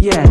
Yeah.